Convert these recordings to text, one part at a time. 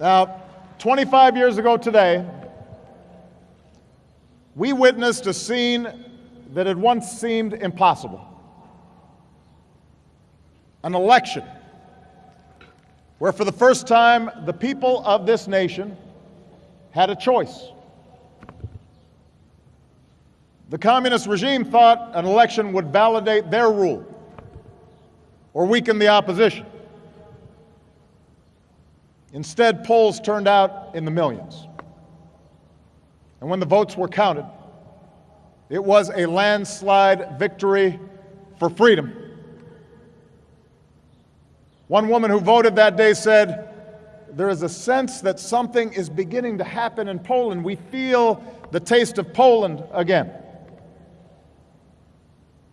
Now, 25 years ago today, we witnessed a scene that had once seemed impossible an election where, for the first time, the people of this nation had a choice. The communist regime thought an election would validate their rule or weaken the opposition. Instead, Poles turned out in the millions. And when the votes were counted, it was a landslide victory for freedom. One woman who voted that day said, There is a sense that something is beginning to happen in Poland. We feel the taste of Poland again.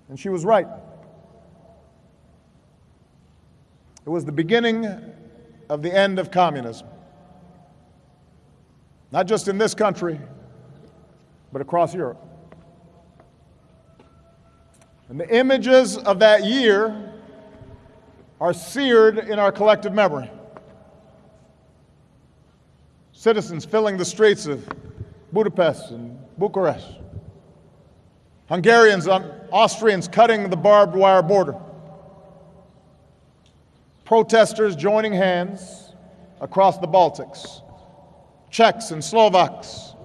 And she was right. It was the beginning of the end of communism. Not just in this country, but across Europe. And the images of that year are seared in our collective memory. Citizens filling the streets of Budapest and Bucharest. Hungarians and Austrians cutting the barbed wire border protesters joining hands across the Baltics, Czechs and Slovaks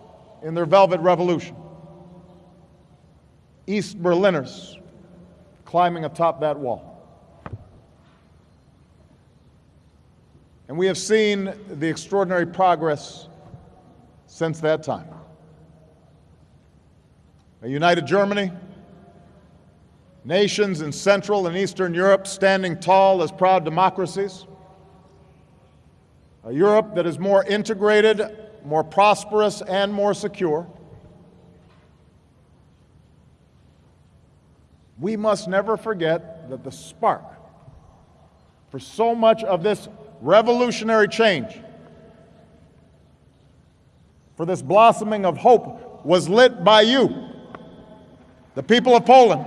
in their Velvet Revolution, East Berliners climbing atop that wall. And we have seen the extraordinary progress since that time. A united Germany, nations in Central and Eastern Europe standing tall as proud democracies, a Europe that is more integrated, more prosperous, and more secure. We must never forget that the spark for so much of this revolutionary change, for this blossoming of hope, was lit by you, the people of Poland